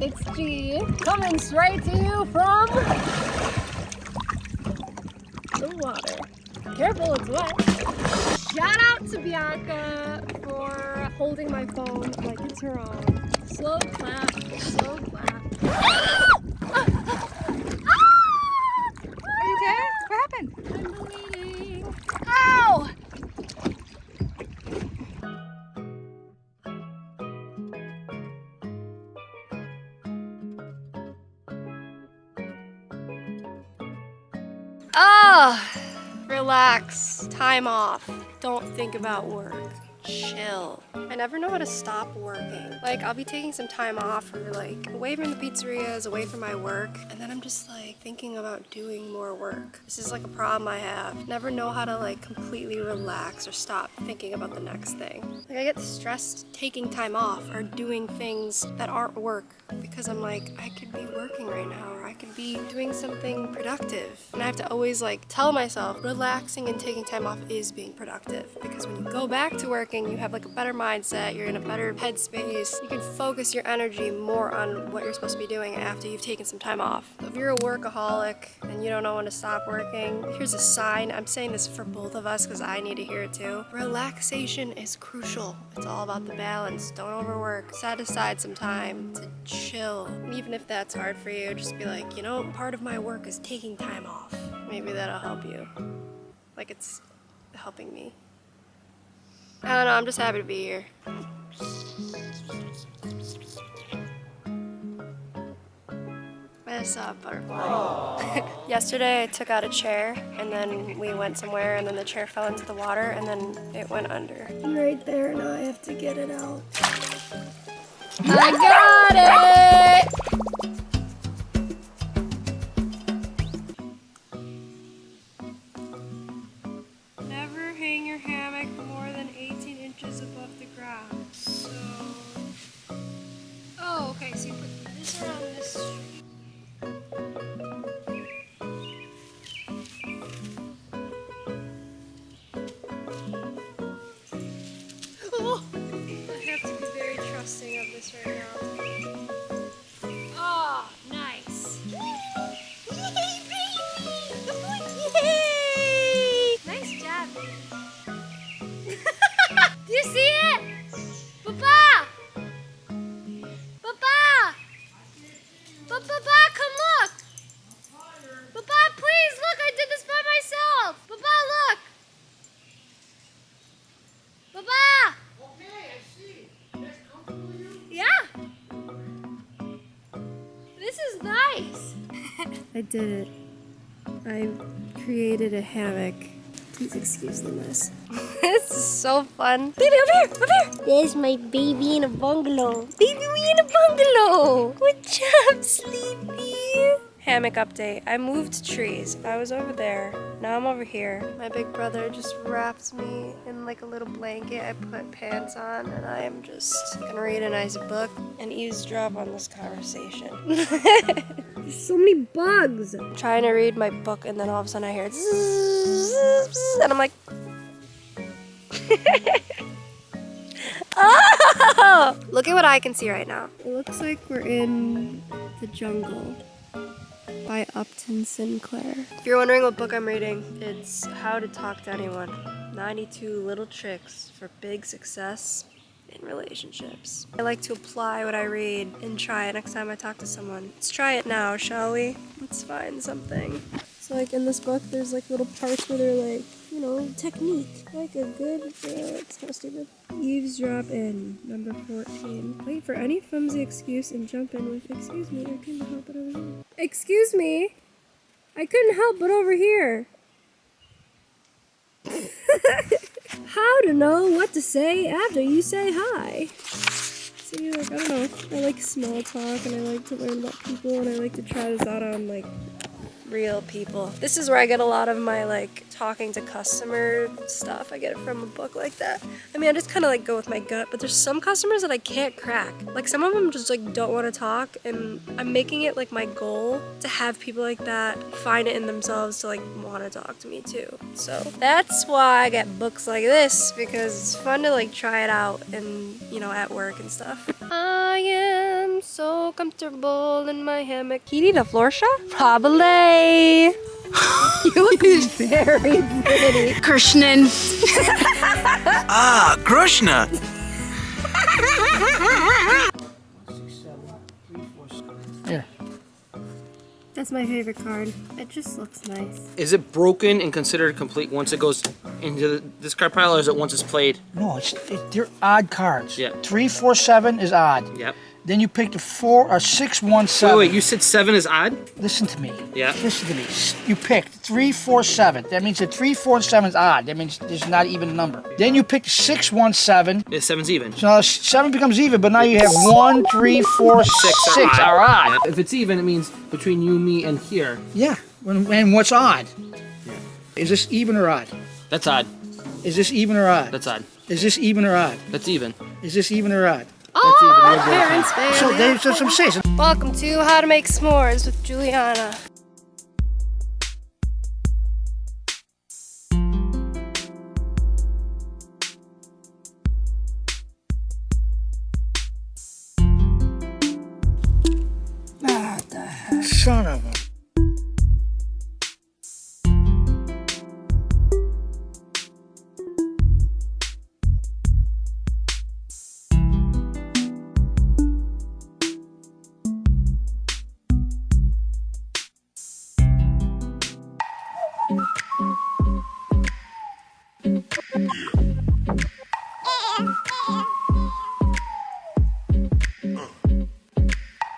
It's G coming straight to you from the water. Careful, it's wet. Shout out to Bianca for holding my phone like it's her own. Slow clap, slow clap. Ah, relax, time off. Don't think about work. Chill. I never know how to stop working. Like, I'll be taking some time off or like away from the pizzerias, away from my work, and then I'm just like thinking about doing more work. This is like a problem I have. Never know how to like completely relax or stop thinking about the next thing. Like, I get stressed taking time off or doing things that aren't work because I'm like, I could be working right now or I could be doing something productive. And I have to always like tell myself relaxing and taking time off is being productive because when you go back to working, you have like a better mindset, you're in a better headspace, you can focus your energy more on what you're supposed to be doing after you've taken some time off. If you're a workaholic and you don't know when to stop working, here's a sign. I'm saying this for both of us because I need to hear it too. Relaxation is crucial. It's all about the balance. Don't overwork. Set aside some time to chill. Even if that's hard for you, just be like, you know, part of my work is taking time off. Maybe that'll help you. Like it's helping me. I don't know, I'm just happy to be here. What's up, butterfly? Yesterday I took out a chair and then we went somewhere and then the chair fell into the water and then it went under. And right there, now I have to get it out. I got it! うん。I did it. I created a hammock. Please excuse the mess. this is so fun. Baby, over here, over here. There's my baby in a bungalow. Baby, we in a bungalow. Good job, Sleepy. Hammock update. I moved trees. I was over there. Now I'm over here. My big brother just wraps me in like a little blanket. I put pants on and I am just gonna read a nice book and eavesdrop on this conversation. There's so many bugs. I'm trying to read my book and then all of a sudden I hear zzz, and I'm like, oh! Look at what I can see right now. It looks like we're in the jungle by Upton Sinclair. If you're wondering what book I'm reading, it's How to Talk to Anyone 92 Little Tricks for Big Success in Relationships. I like to apply what I read and try it next time I talk to someone. Let's try it now, shall we? Let's find something. So, like in this book, there's like little parts where they're like, you know, technique. Like a good, uh, it's of stupid. Eavesdrop in, number 14. Wait for any flimsy excuse and jump in with, excuse me, I couldn't help but over here. Excuse me, I couldn't help but over here. How to know what to say after you say hi. See, like, I don't know. I like small talk and I like to learn about people and I like to try this out on, like, real people. This is where I get a lot of my like talking to customer stuff. I get it from a book like that. I mean, I just kind of like go with my gut, but there's some customers that I can't crack. Like some of them just like don't want to talk and I'm making it like my goal to have people like that find it in themselves to like want to talk to me too. So that's why I get books like this because it's fun to like try it out and you know at work and stuff. I am so comfortable in my hammock. Can you need a floor shot? Probably. You look very pretty. Krishnan. Ah, Krishna. Here. That's my favorite card. It just looks nice. Is it broken and considered complete once it goes into the card pile, or is it once it's played? No, it's it, they're odd cards. Yeah. Three, four, seven is odd. Yep. Then you picked a four or six, one, Wait, wait, you said seven is odd? Listen to me. Yeah. Listen to me. You picked three, four, seven. That means that three, four, and seven is odd. That means there's not even a number. Then you picked six, one, seven. Yeah, seven's even. So now seven becomes even, but now you have one, three, four, Six six are odd. Yep. If it's even, it means between you, me, and here. Yeah. When, and what's odd? Is this even or odd? That's odd. Is this even or odd? That's odd. Is this even or odd? That's even. Is this even or odd? That's even So there's some season. Welcome to How to Make S'mores with Juliana. Ah, the? Son of a...